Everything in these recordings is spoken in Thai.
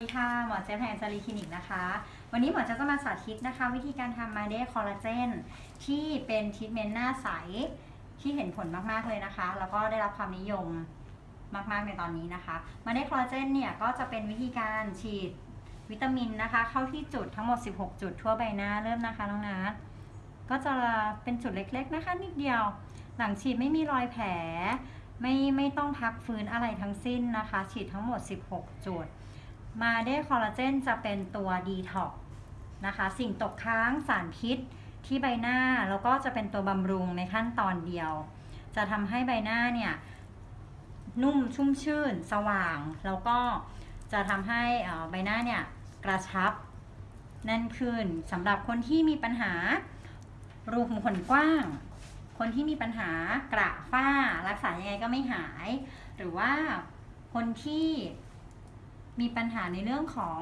สวัสดีค่ะ หมอเจฟแห่งจารีคลินิกนะคะ วันนี้หมอจะจะมาสาธิตนะคะ วิธีการทำมาเดคอลลาเจนที่เป็นทรีทเมนต์หน้าใส ที่เห็นผลมากๆเลยนะคะ แล้วก็ได้รับความนิยมมากๆในตอนนี้นะคะ มาเดคอลลาเจนเนี่ย ก็จะเป็นวิธีการฉีดวิตามินนะคะ เข้าที่จุดทั้งหมด 16 จุดทั่วใบหน้าเริ่มนะคะน้องนัทก็จะเป็นจุดเล็ก ๆนะคะ นิดเดียว หลังฉีดไม่มีรอยแผล ไม่ไม่ต้องพักฟื้นอะไรทั้งสิ้นนะคะ ฉีดทั้งหมด 16 จุด มาได้คอลลาเจนจะเป็นตัวดีท็อกนะคะ สิ่งตกค้างสารพิษที่ใบหน้า แล้วก็จะเป็นตัวบำรุงในขั้นตอนเดียว จะทำให้ใบหน้าเนี่ยนุ่มชุ่มชื่น สว่าง แล้วก็จะทำให้ใบหน้าเนี่ยกระชับแน่นขึ้นสำหรับคนที่มีปัญหารูขุมขนกว้าง คนที่มีปัญหากระฝ้า รักษายังไงก็ไม่หาย หรือว่าคนที่ มีปัญหาในเรื่องของ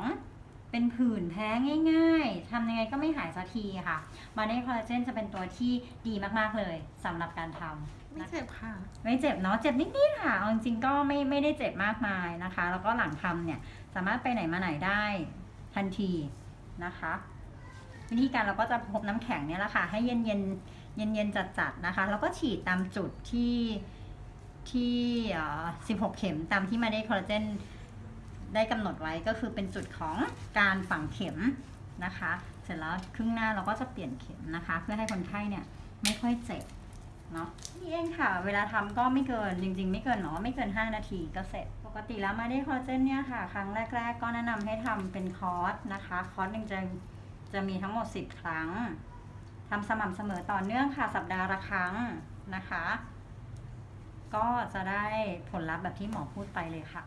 เป็นผื่นแพ้ง่าย ๆ ทำยังไงก็ไม่หายสักทีค่ะ มาเน่คอลลาเจนจะเป็นตัวที่ดีมากๆเลยสำหรับการทำไม่นะคะเจ็บค่ะ ไม่เจ็บเนาะ เจ็บนิดๆค่ะเอาจริงๆก็ไม่ไม่ได้เจ็บมากมายนะคะ แล้วก็หลังทำเนี่ยสามารถไปไหนมาไหนได้ทันทีนะคะ วิธีการเราก็จะพบน้ำแข็งเนี่ยแหละค่ะ ให้เย็นเย็นเย็นเย็นๆจัดๆนะคะ แล้วก็ฉีดตามจุดที่ที่เอ่อ16 เข็มตามที่มาได้คอลลาเจน ได้กำหนดไว้ก็คือเป็นจุดของการฝังเข็มนะคะ เสร็จแล้วครึ่งหน้าเราก็จะเปลี่ยนเข็มนะคะ เพื่อให้คนไข้เนี่ยไม่ค่อยเจ็บเนาะนี่เองค่ะ เวลาทำก็ไม่เกินจริง ๆ ไม่เกินเนาะไม่เกิน 5 นาทีก็เสร็จ ปกติแล้วมาได้คอเจนเนี่ยค่ะ ครั้งแรก ๆ ก็แนะนำให้ทำเป็นคอร์สนะคะ คอร์สหนึ่งจะจะมีทั้งหมด 10 ครั้งทำสม่ำเสมอต่อเนื่องค่ะสัปดาห์ละครั้งนะคะ ก็จะได้ผลลัพธ์แบบที่หมอพูดไปเลยค่ะ